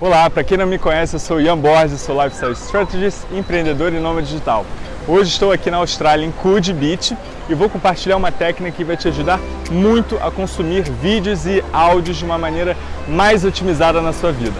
Olá, para quem não me conhece, eu sou Ian Borges, sou Lifestyle Strategist, empreendedor e nômade digital. Hoje estou aqui na Austrália, em Coogee Beach, e vou compartilhar uma técnica que vai te ajudar muito a consumir vídeos e áudios de uma maneira mais otimizada na sua vida.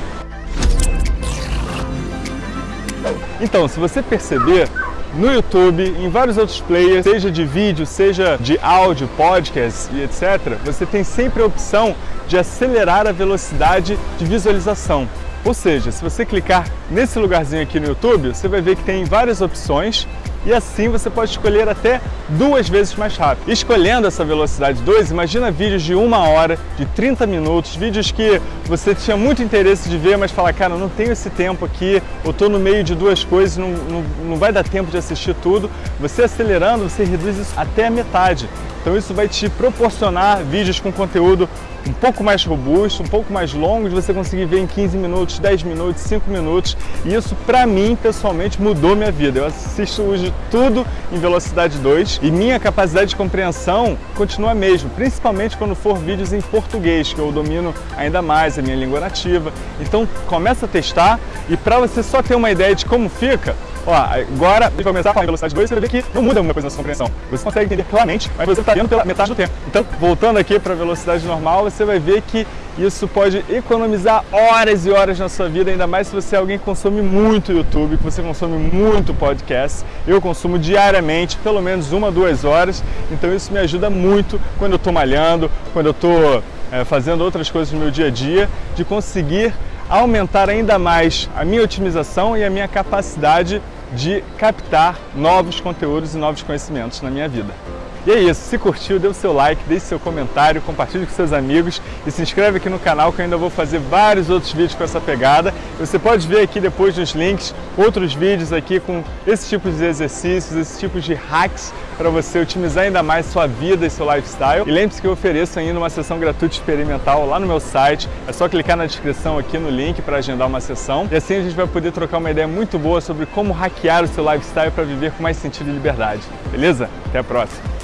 Então, se você perceber, no YouTube, em vários outros players, seja de vídeo, seja de áudio, podcast e etc., você tem sempre a opção de acelerar a velocidade de visualização. Ou seja, se você clicar nesse lugarzinho aqui no YouTube, você vai ver que tem várias opções e assim você pode escolher até duas vezes mais rápido. Escolhendo essa velocidade 2, imagina vídeos de uma hora, de 30 minutos, vídeos que você tinha muito interesse de ver, mas fala, cara, não tenho esse tempo aqui, eu estou no meio de duas coisas, não, não, não vai dar tempo de assistir tudo. Você acelerando, você reduz isso até a metade. Então isso vai te proporcionar vídeos com conteúdo um pouco mais robusto, um pouco mais longo, de você conseguir ver em 15 minutos, 10 minutos, 5 minutos. E isso, para mim, pessoalmente, mudou minha vida. Eu assisto hoje tudo em velocidade 2 e minha capacidade de compreensão continua a mesma, principalmente quando for vídeos em português, que eu domino ainda mais, a minha língua nativa. Então, começa a testar e para você só ter uma ideia de como fica, Ó, agora gente vai começar a falar em velocidade 2 você vai ver que não muda muita coisa na sua compreensão. Você consegue entender claramente, mas você está vendo pela metade do tempo. Então, voltando aqui para a velocidade normal, você vai ver que isso pode economizar horas e horas na sua vida, ainda mais se você é alguém que consome muito YouTube, que você consome muito podcast. Eu consumo diariamente, pelo menos uma, duas horas, então isso me ajuda muito quando eu estou malhando, quando eu estou é, fazendo outras coisas no meu dia a dia, de conseguir aumentar ainda mais a minha otimização e a minha capacidade de captar novos conteúdos e novos conhecimentos na minha vida. E é isso, se curtiu, dê o seu like, deixe seu comentário, compartilhe com seus amigos e se inscreve aqui no canal que eu ainda vou fazer vários outros vídeos com essa pegada. Você pode ver aqui depois nos links outros vídeos aqui com esse tipo de exercícios, esse tipo de hacks para você otimizar ainda mais sua vida e seu lifestyle. E lembre-se que eu ofereço ainda uma sessão gratuita experimental lá no meu site. É só clicar na descrição aqui no link para agendar uma sessão. E assim a gente vai poder trocar uma ideia muito boa sobre como hackear o seu lifestyle para viver com mais sentido e liberdade. Beleza? Até a próxima!